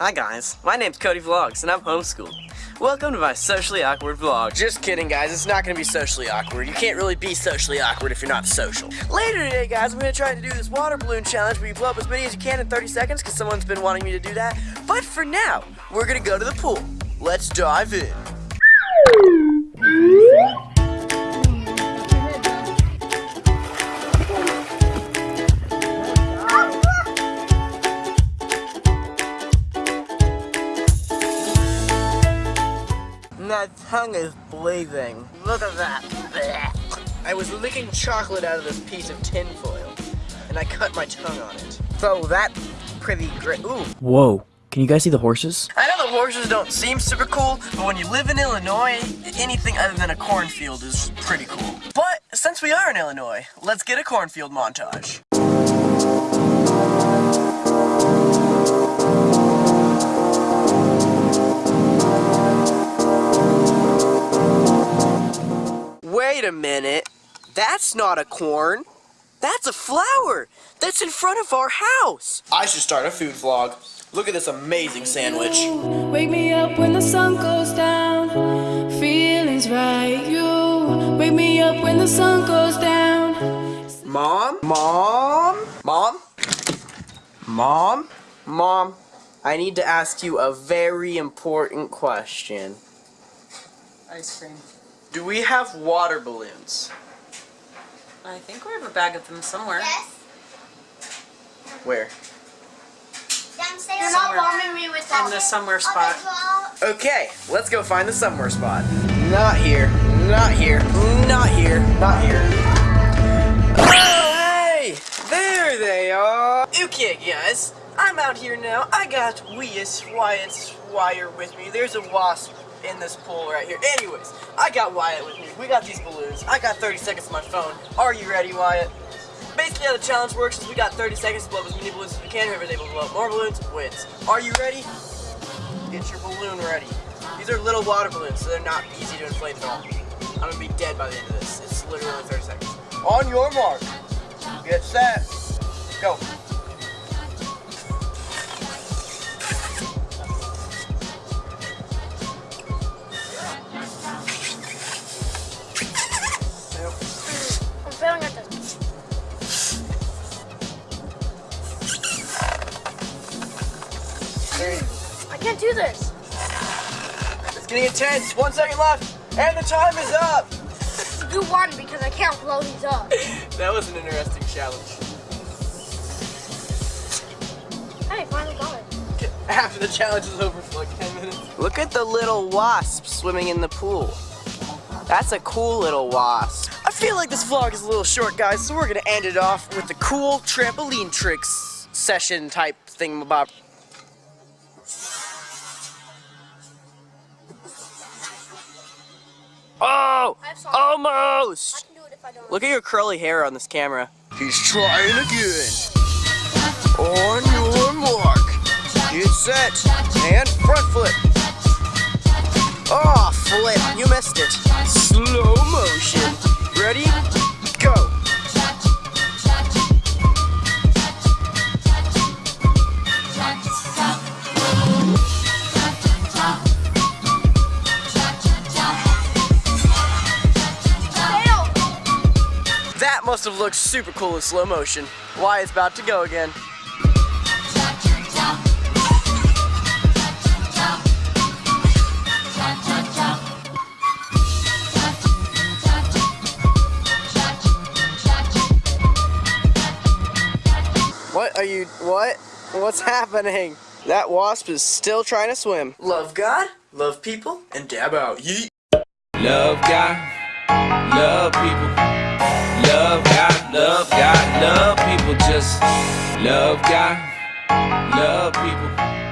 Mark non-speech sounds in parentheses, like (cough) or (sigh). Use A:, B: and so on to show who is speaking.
A: Hi guys, my name's Cody Vlogs and I'm homeschooled. Welcome to my socially awkward vlog. Just kidding guys, it's not gonna be socially awkward. You can't really be socially awkward if you're not social. Later today guys, I'm gonna try to do this water balloon challenge where you blow up as many as you can in 30 seconds because someone's been wanting me to do that. But for now, we're gonna go to the pool. Let's dive in. My tongue is bleeding. Look at that. I was licking chocolate out of this piece of tin foil, and I cut my tongue on it. So that's pretty great. Ooh.
B: Whoa. Can you guys see the horses?
A: I know the horses don't seem super cool, but when you live in Illinois, anything other than a cornfield is pretty cool. But since we are in Illinois, let's get a cornfield montage. A minute. That's not a corn. That's a flower. That's in front of our house. I should start a food vlog. Look at this amazing sandwich.
C: Wake me up when the sun goes down. Feelings right. You wake me up when the sun goes down.
A: Mom? Mom? Mom? Mom? Mom, I need to ask you a very important question.
D: Ice cream.
A: Do we have water balloons?
D: I think we have a bag of them somewhere.
E: Yes.
A: Where?
E: Downstairs. Not
D: Somewhere.
E: me with.
D: In the somewhere spot.
A: Okay, let's go find the somewhere spot. Not here. Not here. Not here. Not here. Oh, hey! There they are! Okay, guys. I'm out here now. I got Wyatt Wyatt's wire with me. There's a wasp in this pool right here. Anyways, I got Wyatt with me. We got these balloons. I got 30 seconds on my phone. Are you ready, Wyatt? Basically how the challenge works is we got 30 seconds to blow up as many balloons as we can. Whoever's able to blow up more balloons wins. Are you ready? Get your balloon ready. These are little water balloons, so they're not easy to inflate at all. I'm gonna be dead by the end of this. It's literally 30 seconds. On your mark. Get set. Go.
E: I can't do this.
A: It's getting intense. One second left. And the time is up.
E: You won because I can't blow these up. (laughs)
A: That was an interesting challenge.
E: Hey, finally got it.
A: After the challenge is over for like 10 minutes. Look at the little wasp swimming in the pool. That's a cool little wasp. I feel like this vlog is a little short, guys, so we're gonna end it off with the cool trampoline tricks session type thing about. Oh!
E: I
A: Almost!
E: can do it if I don't.
A: Look at your curly hair on this camera. He's trying again. On your mark. Get set. And front flip. Oh, ah, flip. You missed it. Slow motion. Ready? Must have looked super cool in slow motion. Wyatt's about to go again. What are you, what? What's happening? That wasp is still trying to swim. Love God, love people, and dab out. Yeet.
F: Love God, love people. Love God, love people.